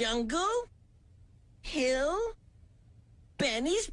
Jungle? Hill? Benny's